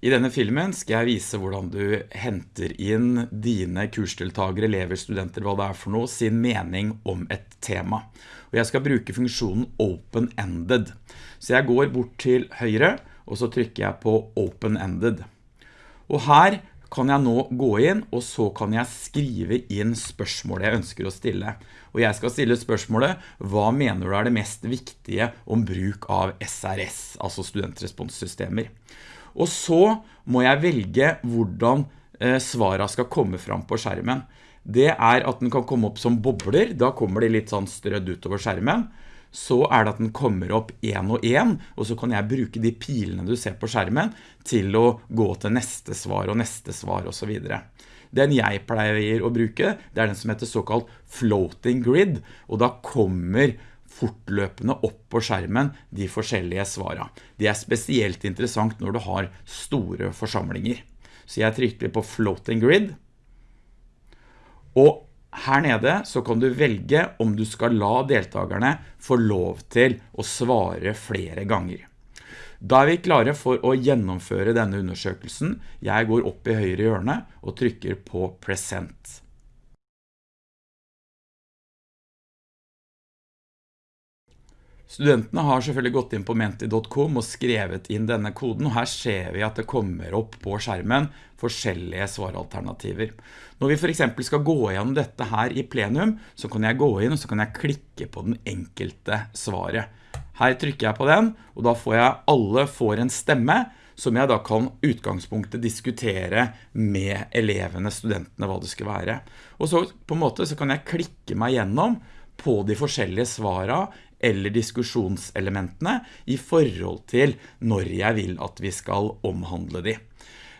I denne filmen skal jeg vise hvordan du henter inn dine kursdeltagere, elever, studenter, hva det er for noe, sin mening om et tema. Og jeg skal bruke funksjonen open-ended. Så jeg går bort til høyre, og så trykker jeg på open-ended. Og her kan jeg nå gå inn, og så kan jeg skrive inn spørsmålet jeg ønsker å stille. Og jeg skal stille spørsmålet, hva mener du er det mest viktige om bruk av SRS, altså studentresponssystemer? Og så må jeg velge hvordan eh, svaret skal komme fram på skjermen. Det er at den kan komme opp som bobler, da kommer det litt sånn strødd utover skjermen. Så er det at den kommer opp en og en, og så kan jeg bruke de pilene du ser på skjermen til å gå til neste svar og neste svar og så videre. Den jeg pleier å bruke, det er den som heter såkalt floating grid, og da kommer fortløpende opp på skjermen de forskjellige svarene. Det er spesielt interessant når du har store forsamlinger. Så jeg trykker på floating grid. Og her nede så kan du velge om du skal la deltakerne få lov til å svare flere ganger. Da er vi klare for å gjennomføre denne undersøkelsen. Jeg går opp i høyre hjørne og trykker på present. Studentene har selvfølgelig gått inn på menti.com og skrevet inn denne koden, og her ser vi at det kommer opp på skjermen forskjellige svaralternativer. Når vi for eksempel skal gå gjennom dette her i plenum, så kan jeg gå inn og så kan jeg klikke på den enkelte svaret. Her trykker jeg på den, og da får jeg alle får en stemme, som jeg da kan utgangspunktet diskutere med elevene, studentene, hva det skal være. Og så på en måte så kan jeg klikke meg gjennom på de forskjellige svara eller diskusjonselementene i forhold til når jeg vil at vi skal omhandle de.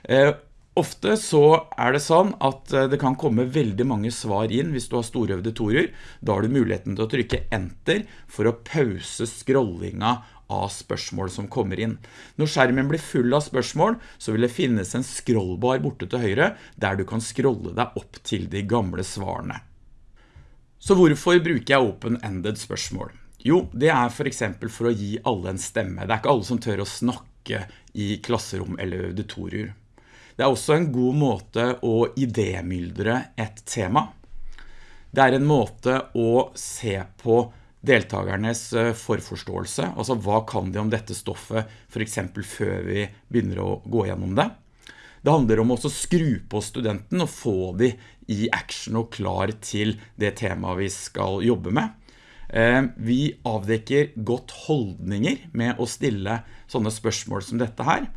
Eh, ofte så er det sånn at eh, det kan komme veldig mange svar inn hvis du har store auditorier. Da har du muligheten til å trykke enter for å pause scrollinga av spørsmål som kommer inn. Når skjermen blir full av spørsmål, så vil det finnes en scrollbar borte til høyre, der du kan scrolle deg opp til de gamle svarene. Så hvorfor bruker jeg open-ended spørsmål? Jo, det er for eksempel for å gi alle en stemme. Det er ikke alle som tør å snakke i klasserom eller auditorier. Det er også en god måte å idemyldre et tema. Det er en måte å se på deltakernes eh, forforståelse, altså hva kan de om dette stoffet, for eksempel før vi begynner å gå gjennom det. Det handler om å skru på studenten og få de i action og klar til det temaet vi skal jobbe med. Eh, vi avdekker godt holdninger med å stille sånne spørsmål som dette her.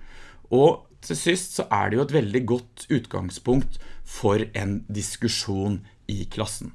Og til sist så er det jo et veldig godt utgangspunkt for en diskusjon i klassen.